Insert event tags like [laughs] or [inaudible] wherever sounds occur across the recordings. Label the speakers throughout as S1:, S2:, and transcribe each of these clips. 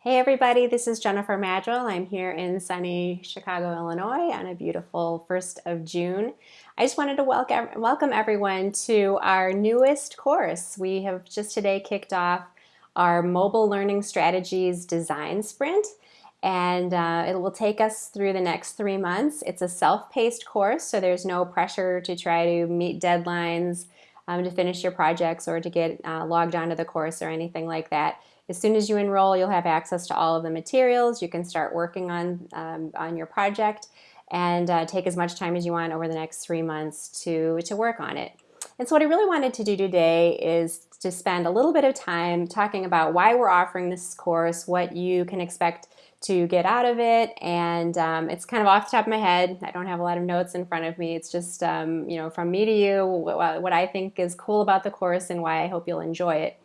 S1: Hey everybody, this is Jennifer Maddrell. I'm here in sunny Chicago, Illinois on a beautiful 1st of June. I just wanted to welcome, welcome everyone to our newest course. We have just today kicked off our Mobile Learning Strategies Design Sprint and uh, it will take us through the next three months. It's a self-paced course, so there's no pressure to try to meet deadlines um, to finish your projects or to get uh, logged onto the course or anything like that. As soon as you enroll, you'll have access to all of the materials. You can start working on, um, on your project and uh, take as much time as you want over the next three months to, to work on it. And so what I really wanted to do today is to spend a little bit of time talking about why we're offering this course, what you can expect to get out of it, and um, it's kind of off the top of my head. I don't have a lot of notes in front of me. It's just, um, you know, from me to you, what, what I think is cool about the course and why I hope you'll enjoy it.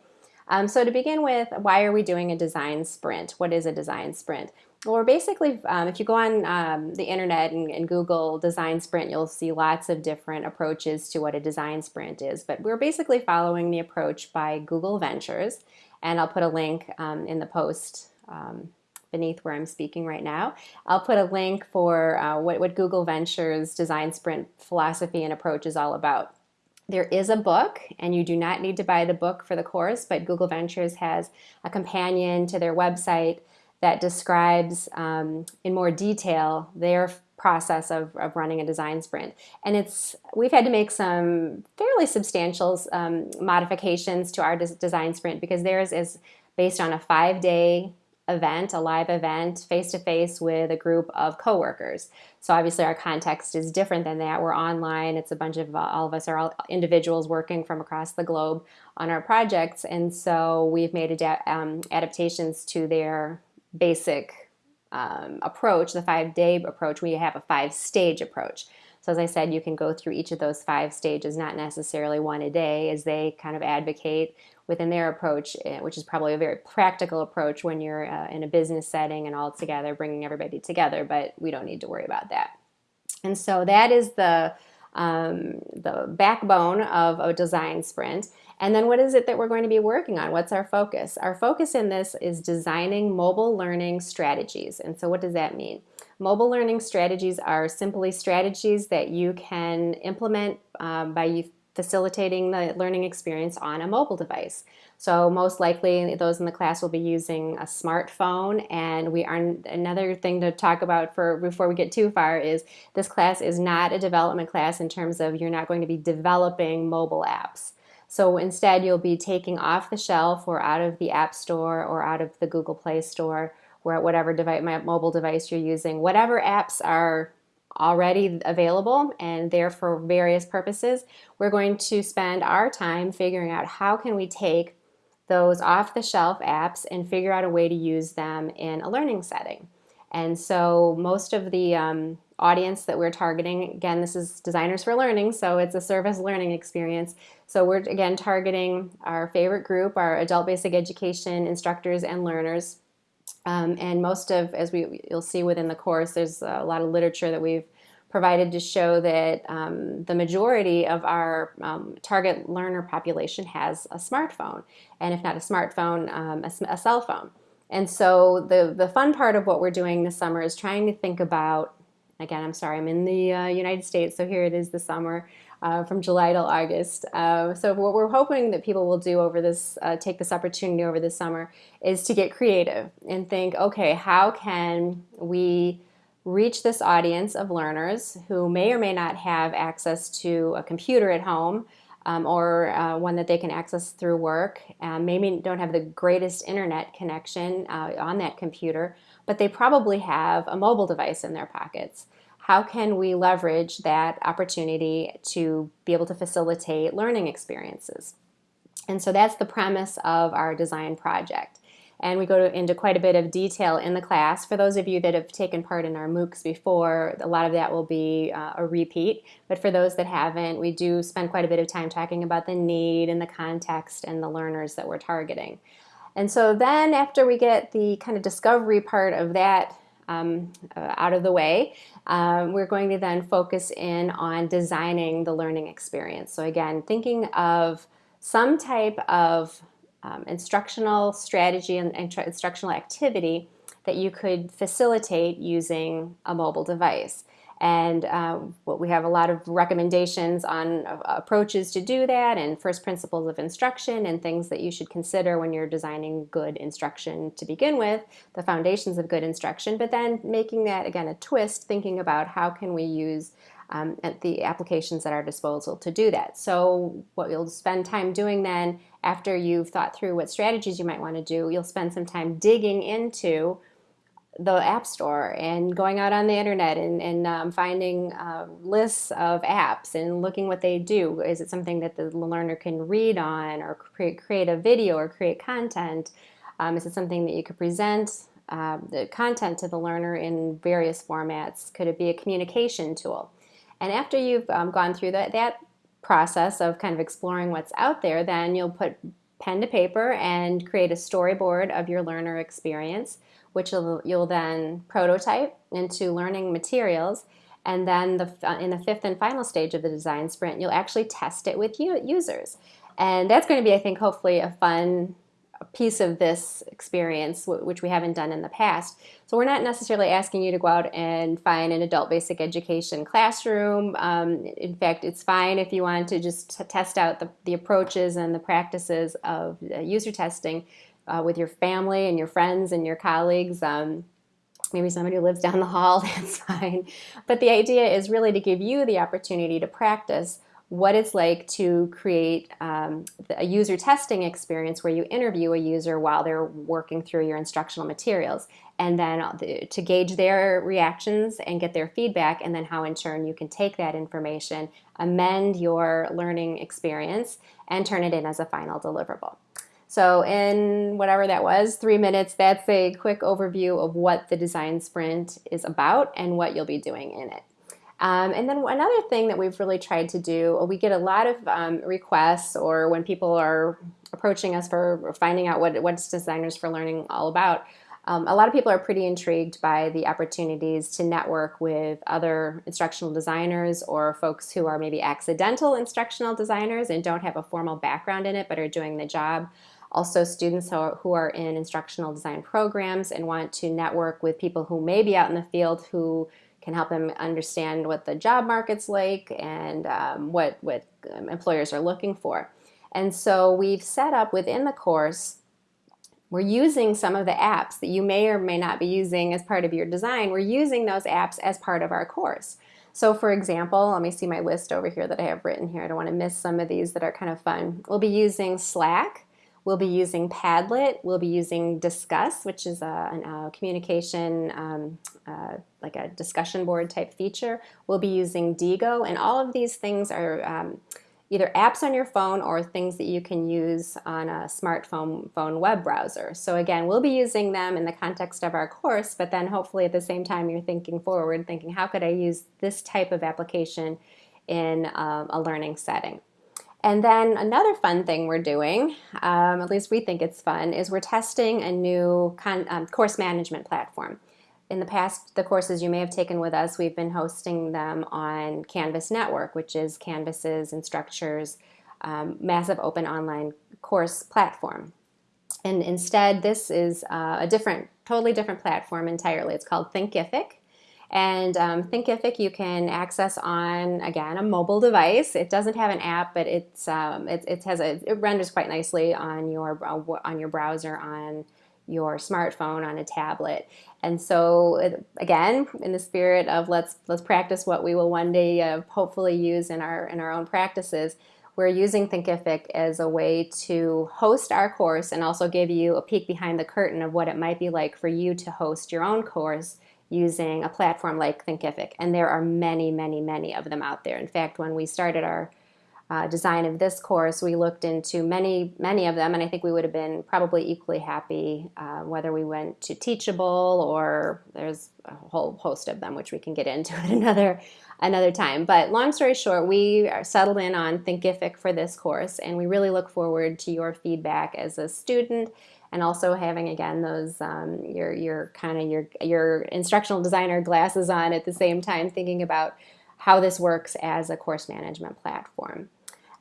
S1: Um, so to begin with, why are we doing a design sprint? What is a design sprint? Well, we're basically, um, if you go on um, the internet and, and, Google design sprint, you'll see lots of different approaches to what a design sprint is. But we're basically following the approach by Google Ventures. And I'll put a link um, in the post um, beneath where I'm speaking right now. I'll put a link for uh, what, what Google Ventures design sprint philosophy and approach is all about. There is a book, and you do not need to buy the book for the course, but Google Ventures has a companion to their website that describes um, in more detail their process of, of running a design sprint. And it's we've had to make some fairly substantial um, modifications to our des design sprint because theirs is based on a five-day event, a live event, face-to-face with a group of coworkers. So obviously our context is different than that. We're online. It's a bunch of, uh, all of us are all individuals working from across the globe on our projects. And so we've made um, adaptations to their basic um, approach, the five-day approach. We have a five-stage approach. So as I said, you can go through each of those five stages, not necessarily one a day, as they kind of advocate within their approach, eh, which is probably a very practical approach when you're uh, in a business setting and all together, bringing everybody together, but we don't need to worry about that. And so that is the, um, the backbone of a design sprint. And then what is it that we're going to be working on? What's our focus? Our focus in this is designing mobile learning strategies. And so what does that mean? Mobile learning strategies are simply strategies that you can implement um, by facilitating the learning experience on a mobile device. So most likely those in the class will be using a smartphone and we are another thing to talk about for before we get too far is this class is not a development class in terms of you're not going to be developing mobile apps. So instead you'll be taking off the shelf or out of the App Store or out of the Google Play Store where whatever device, mobile device you're using, whatever apps are already available and there for various purposes, we're going to spend our time figuring out how can we take those off-the-shelf apps and figure out a way to use them in a learning setting. And so most of the um, audience that we're targeting, again, this is Designers for Learning, so it's a service learning experience. So we're, again, targeting our favorite group, our adult basic education instructors and learners um, and most of, as we you'll see within the course, there's a lot of literature that we've provided to show that um, the majority of our um, target learner population has a smartphone, and if not a smartphone, um, a, a, cell phone. And so the, the fun part of what we're doing this summer is trying to think about, again, I'm sorry, I'm in the uh, United States, so here it is the summer, uh, from July till August. Uh, so what we're hoping that people will do over this, uh, take this opportunity over the summer, is to get creative and think, okay, how can we reach this audience of learners who may or may not have access to a computer at home um, or uh, one that they can access through work, um, maybe don't have the greatest internet connection uh, on that computer, but they probably have a mobile device in their pockets how can we leverage that opportunity to be able to facilitate learning experiences? And so that's the premise of our design project. And we go to, into quite a bit of detail in the class. For those of you that have taken part in our MOOCs before, a lot of that will be uh, a repeat. But for those that haven't, we do spend quite a bit of time talking about the need and the context and the learners that we're targeting. And so then after we get the kind of discovery part of that um, uh, out of the way, um, we're going to then focus in on designing the learning experience. So again, thinking of some type of um, instructional strategy and, and instructional activity that you could facilitate using a mobile device. And um, well, we have a lot of recommendations on uh, approaches to do that and first principles of instruction and things that you should consider when you're designing good instruction to begin with, the foundations of good instruction, but then making that, again, a twist, thinking about how can we use um, the applications at our disposal to do that. So what you'll spend time doing then, after you've thought through what strategies you might want to do, you'll spend some time digging into the App Store and going out on the internet and, and um, finding uh, lists of apps and looking what they do. Is it something that the learner can read on or create, create a video or create content? Um, is it something that you could present uh, the content to the learner in various formats? Could it be a communication tool? And after you've um, gone through that, that process of kind of exploring what's out there, then you'll put pen to paper and create a storyboard of your learner experience which you'll, you'll then prototype into learning materials. And then the, in the fifth and final stage of the design sprint, you'll actually test it with users. And that's going to be, I think, hopefully a fun piece of this experience, which we haven't done in the past. So we're not necessarily asking you to go out and find an adult basic education classroom. Um, in fact, it's fine if you want to just test out the, the approaches and the practices of uh, user testing uh, with your family and your friends and your colleagues. Um, maybe somebody who lives down the hall, [laughs] that's fine. But the idea is really to give you the opportunity to practice what it's like to create um, a user testing experience where you interview a user while they're working through your instructional materials and then uh, to gauge their reactions and get their feedback and then how in turn you can take that information amend your learning experience and turn it in as a final deliverable so in whatever that was, three minutes, that's a quick overview of what the design sprint is about and what you'll be doing in it. Um, and then another thing that we've really tried to do, we get a lot of um, requests or when people are approaching us for finding out what what's Designers for Learning all about, um, a lot of people are pretty intrigued by the opportunities to network with other instructional designers or folks who are maybe accidental instructional designers and don't have a formal background in it but are doing the job. Also students who are, who are in instructional design programs and want to network with people who may be out in the field who can help them understand what the job market's like and um, what, what um, employers are looking for. And so we've set up within the course, we're using some of the apps that you may or may not be using as part of your design. We're using those apps as part of our course. So for example, let me see my list over here that I have written here. I don't want to miss some of these that are kind of fun. We'll be using Slack. We'll be using Padlet. We'll be using Disqus, which is a, a communication, um, uh, like a discussion board type feature. We'll be using Diigo, and all of these things are um, either apps on your phone or things that you can use on a smartphone phone web browser. So again, we'll be using them in the context of our course, but then hopefully at the same time you're thinking forward, thinking how could I use this type of application in um, a learning setting. And then another fun thing we're doing, um, at least we think it's fun, is we're testing a new um, course management platform. In the past, the courses you may have taken with us, we've been hosting them on Canvas Network, which is Canvas's Instructure's um, massive open online course platform. And instead, this is uh, a different, totally different platform entirely. It's called Thinkific. And um, Thinkific you can access on, again, a mobile device. It doesn't have an app, but it's, um, it, it, has a, it renders quite nicely on your, uh, on your browser, on your smartphone, on a tablet. And so, again, in the spirit of let's, let's practice what we will one day uh, hopefully use in our, in our own practices, we're using Thinkific as a way to host our course and also give you a peek behind the curtain of what it might be like for you to host your own course using a platform like Thinkific. And there are many, many, many of them out there. In fact, when we started our uh, design of this course, we looked into many, many of them, and I think we would have been probably equally happy uh, whether we went to Teachable or there's a whole host of them, which we can get into [laughs] at another, another time. But long story short, we are settled in on Thinkific for this course, and we really look forward to your feedback as a student and also having again those um, your your kind of your your instructional designer glasses on at the same time thinking about how this works as a course management platform.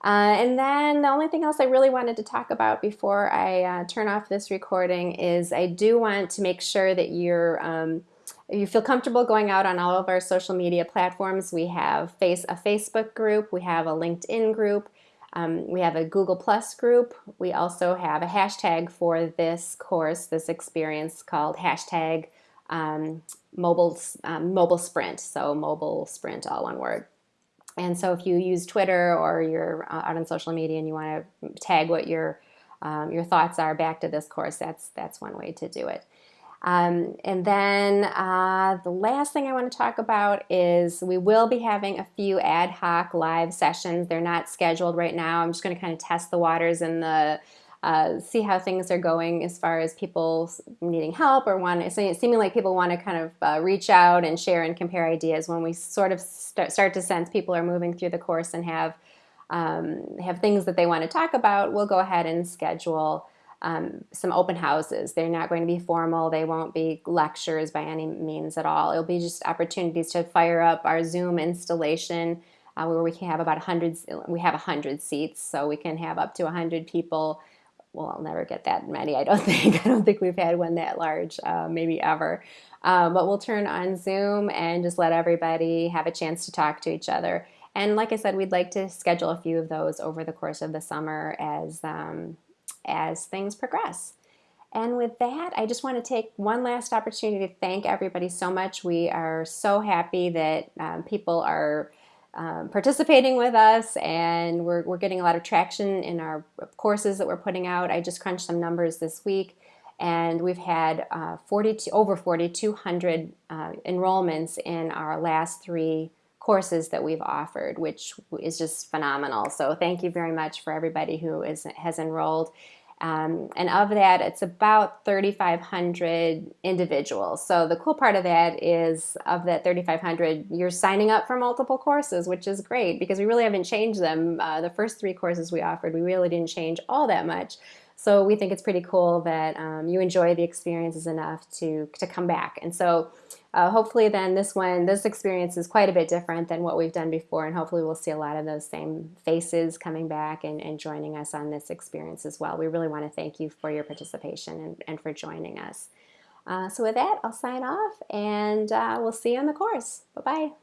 S1: Uh, and then the only thing else I really wanted to talk about before I uh, turn off this recording is I do want to make sure that you're um, you feel comfortable going out on all of our social media platforms. We have face a Facebook group, we have a LinkedIn group, um, we have a Google Plus group. We also have a hashtag for this course, this experience called hashtag um, mobile um, mobile sprint. So mobile sprint, all one word. And so if you use Twitter or you're uh, out on social media and you want to tag what your um, your thoughts are back to this course, that's that's one way to do it. Um, and then uh, the last thing I want to talk about is we will be having a few ad hoc live sessions. They're not scheduled right now. I'm just going to kind of test the waters and the uh, see how things are going as far as people needing help or want to, seeming like people want to kind of uh, reach out and share and compare ideas when we sort of start, start to sense people are moving through the course and have um, have things that they want to talk about, we'll go ahead and schedule um, some open houses. They're not going to be formal. They won't be lectures by any means at all. It'll be just opportunities to fire up our Zoom installation uh, where we can have about 100, we have 100 seats, so we can have up to 100 people. Well, I'll never get that many, I don't [laughs] think. I don't think we've had one that large, uh, maybe ever. Um, but we'll turn on Zoom and just let everybody have a chance to talk to each other. And like I said, we'd like to schedule a few of those over the course of the summer as um, as things progress. And with that, I just want to take one last opportunity to thank everybody so much. We are so happy that um, people are um, participating with us and we're, we're getting a lot of traction in our courses that we're putting out. I just crunched some numbers this week and we've had uh, 42, over 4,200 uh, enrollments in our last three courses that we've offered, which is just phenomenal. So thank you very much for everybody who is, has enrolled. Um, and of that, it's about 3,500 individuals. So the cool part of that is of that 3,500, you're signing up for multiple courses, which is great because we really haven't changed them. Uh, the first three courses we offered, we really didn't change all that much. So we think it's pretty cool that um, you enjoy the experiences enough to, to come back. And so uh, hopefully then this one, this experience is quite a bit different than what we've done before and hopefully we'll see a lot of those same faces coming back and, and joining us on this experience as well. We really want to thank you for your participation and, and for joining us. Uh, so with that, I'll sign off and uh, we'll see you on the course. Bye-bye.